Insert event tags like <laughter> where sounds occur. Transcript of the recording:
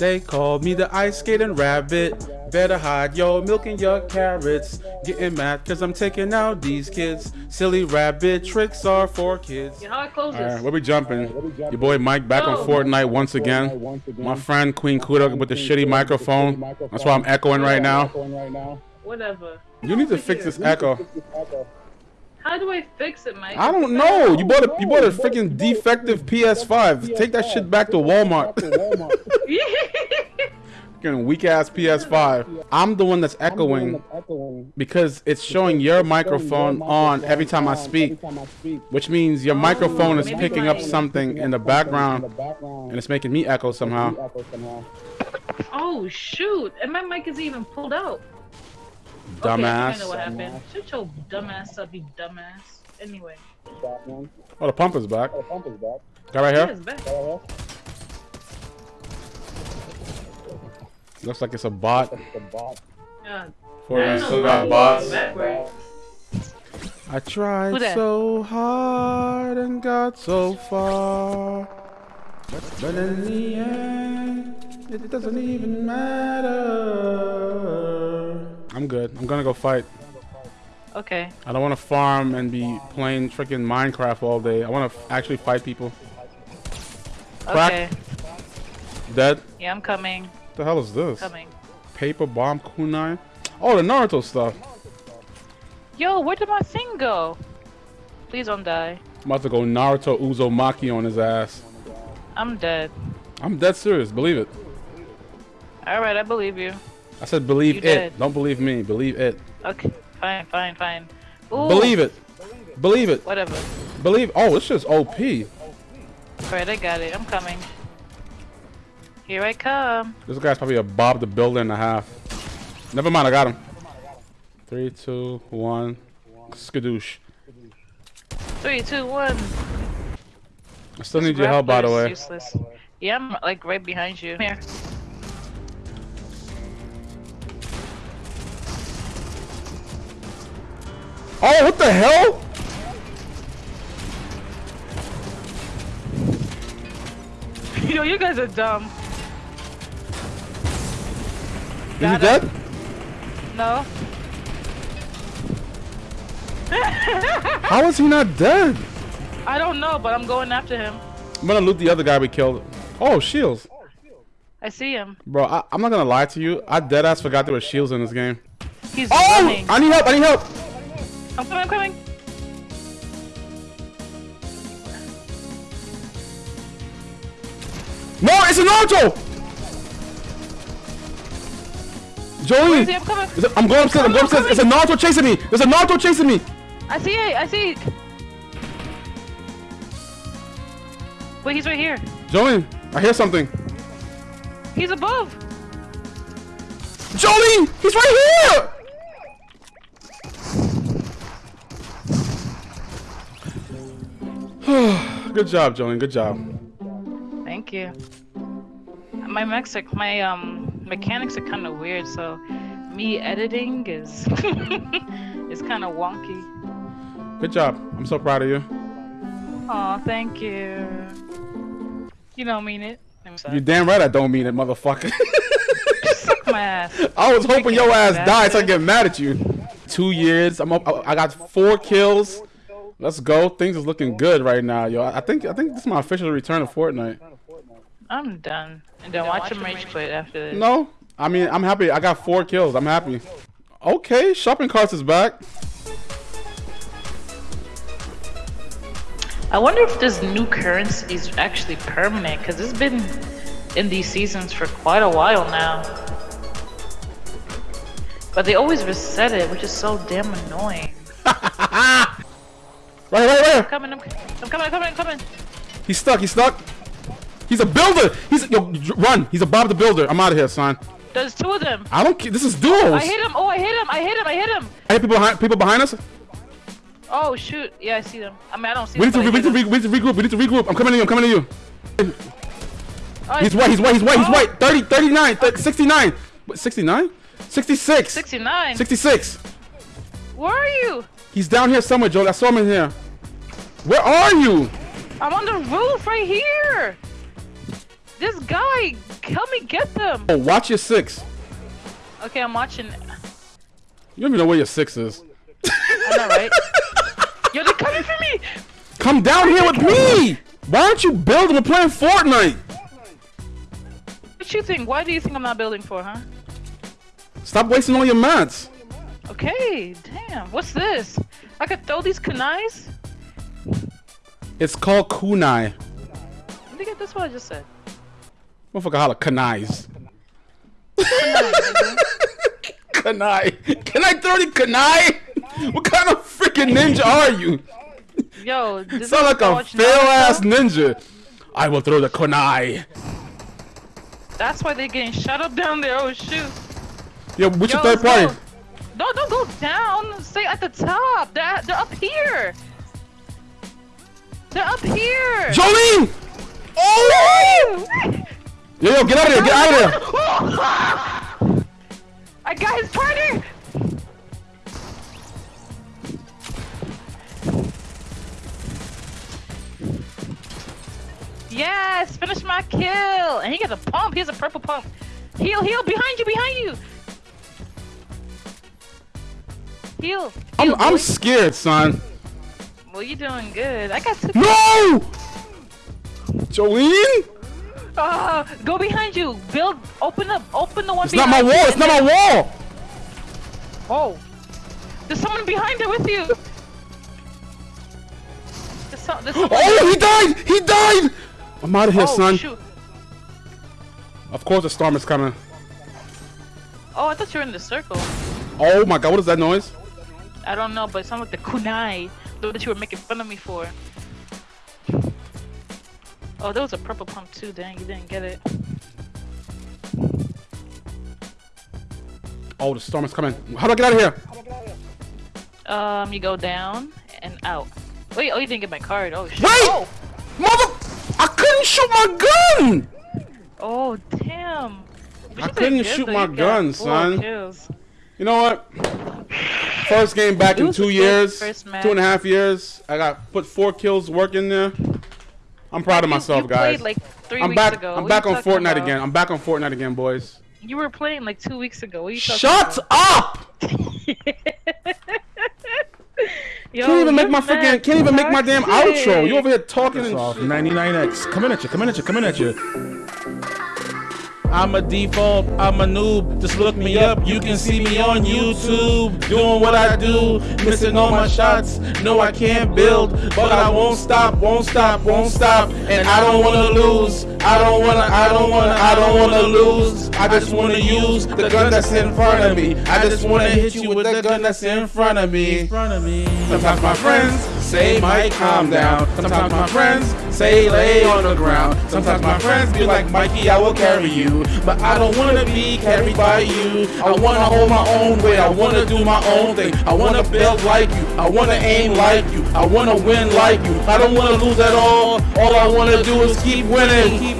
They called me the ice skating rabbit. Better hide your milk and your carrots. Getting mad cause I'm taking out these kids. Silly rabbit tricks are for kids. You know how it closes. Alright, where we jumping? Your boy Mike back on Go. Fortnite once again. My friend Queen Kuda with the shitty microphone. That's why I'm echoing right now. Whatever. You need to fix this echo. How do I fix it, Mike? I don't know. You bought a you bought a freaking defective PS5. Take that shit back to Walmart. <laughs> Freaking weak ass PS5. I'm the one that's echoing because it's showing your microphone on every time I speak, which means your oh, microphone is picking up something in the background and it's making me echo somehow. oh shoot! And my mic isn't even pulled out. Okay, I know what Dumbass. happened. Shut your dumbass up, you dumbass. Anyway, Oh, the pump is back. Oh, the pump is back. Guy right here. it's back. Looks like it's a bot. It's a bot. Yeah. Fortnite no still got bots. Backward. I tried so hard and got so far. But in the end, it doesn't even matter. I'm good. I'm gonna go fight. Okay. I don't want to farm and be playing freaking Minecraft all day. I want to actually fight people. Crack. Okay. Dead. Yeah, I'm coming. What the hell is this? Coming. Paper bomb kunai. Oh, the Naruto stuff. Yo, where did my thing go? Please don't die. I'm about to go Naruto Uzumaki on his ass. I'm dead. I'm dead serious. Believe it. Alright, I believe you. I said believe You it. did. Don't believe me. Believe it. Okay. Fine, fine, fine. Ooh, Believe it. Believe it. Whatever. Believe. Oh, it's just OP. Alright, I got it. I'm coming. Here I come. This guy's probably a Bob the Builder and a half. Never mind. I got him. Three, two, one. Skadoosh. Three, two, one. I still need your help, by the way. Useless. Yeah, I'm like right behind you. Here. Oh, what the hell? <laughs> Yo, you guys are dumb. Is he Got dead? No. How is he not dead? I don't know, but I'm going after him. I'm gonna loot the other guy we killed. Oh, shields. I see him. Bro, I, I'm not gonna lie to you. I dead ass forgot there were shields in this game. He's Oh! running. I need help. I need help. I'm coming, I'm coming. No, it's a Naruto. Where is he? Joey, I'm coming! It, I'm going upstairs. I'm going upstairs. It's a Naruto chasing me. There's a Naruto chasing me. I see it. I see it. Wait, he's right here. Joey, I hear something. He's above. Jolie, he's right here. Good job, Jolene. Good job. Thank you. My mexic, my um mechanics are kind of weird, so me editing is <laughs> is kind of wonky. Good job. I'm so proud of you. Oh, thank you. You don't mean it. I'm sorry. You damn right I don't mean it, motherfucker. <laughs> Suck my ass. <laughs> I was hoping your ass died so I get mad at you. Two years. I'm up. I got four kills. Let's go. Things is looking good right now, yo. I think I think this is my official return to Fortnite. I'm done. And then watch him rage quit after this. No, I mean I'm happy. I got four kills. I'm happy. Okay, shopping carts is back. I wonder if this new currency is actually permanent, because it's been in these seasons for quite a while now. But they always reset it, which is so damn annoying. Right, right, right. I'm coming, I'm, I'm coming, I'm coming, I'm coming. He's stuck. He's stuck. He's a builder. He's yo run. He's a Bob the Builder. I'm out of here, son. There's two of them. I don't. care. This is duels. I hit him. Oh, I hit him. I hit him. I hit him. I hit people behind. People behind us. Oh shoot. Yeah, I see them. I mean, I don't see We need to. them. We need to, we need to regroup. We need to regroup. I'm coming to you. I'm coming to you. Oh, He's white. He's white. He's white. He's Oh. white. 30, 39, 30, 69. What, 69? 66. 69. 66. Where are you? He's down here somewhere, Joel. I saw him in here. Where are you? I'm on the roof right here. This guy, help me get them. Oh, watch your six. Okay, I'm watching. You don't even know where your six is. I know, right? <laughs> Yo, they're coming for me. Come down here with me. Why aren't you building? We're playing Fortnite. What you think? Why do you think I'm not building for, huh? Stop wasting all your mats. Okay, damn. What's this? I could throw these kunais? It's called kunai. Let me get this what I just said. Motherfucker holla kunais. kunai. Can I throw the kunai? What kind of freaking ninja are you? Yo, this Sound like a fail ass ninja. I will throw the kunai. That's why they're getting shut up down there. Oh shoot. Yo, what's your Yo, third let's party? go. No, don't go down. Stay at the top. They're, they're up here. They're up here. Jolene! Oh! Yo, yo, get out of here! get out of here! <laughs> I got his partner. Yes, finish my kill. And he gets a pump. He has a purple pump. Heal, heal, behind you, behind you. Heal. I'm, I'm scared, son. Well, you're doing good. I got two. No! Jolene? Uh, go behind you. Build. Open up. Open the one. It's not my behind wall, it's not my wall! Oh. There's someone behind there with you. There's, so, there's. Oh, he died! He died! I'm out of here, oh, son. shoot. Of course the storm is coming. Oh, I thought you were in the circle. Oh my god, what is that noise? I don't know, but it sounded like the kunai the that you were making fun of me for. Oh, there was a purple pump too. Dang, you didn't get it. Oh, the storm is coming. How do I get out of here? Um, you go down and out. Wait, oh, you didn't get my card. Oh, shit. Wait! Oh, Mother... I couldn't shoot my gun! oh damn. But I couldn't shoot my gun, son. kills. You know what? First game back It in two years, two and a half years. I got put four kills work in there. I'm proud of myself, you guys. Played like 3 I'm weeks back. Ago. I'm What back on Fortnite about? again. I'm back on Fortnite again, boys. You were playing like two weeks ago. What are you Shut about? up! <laughs> Yo, Can't even make you're my freaking. Can't even make my damn outro. You over here talking and 99x. Coming at you, coming at you, coming at you. I'm a default, I'm a noob. Just look me up, you can see me on YouTube. Doing what I do, missing all my shots. No, I can't build, but I won't stop, won't stop, won't stop. And I don't wanna lose. I don't wanna, I don't wanna, I don't wanna lose. I just wanna use the gun that's in front of me. I just wanna hit you with the gun that's in front of me. Sometimes my friends say, Mike, calm down. Sometimes my friends say, lay on the ground. Sometimes my friends be like, Mikey, I will carry you. But I don't wanna be carried by you. I wanna hold my own way. I wanna do my own thing. I wanna build like you. I wanna aim like you. I wanna win like you. I don't wanna lose at all. All I wanna do is keep winning.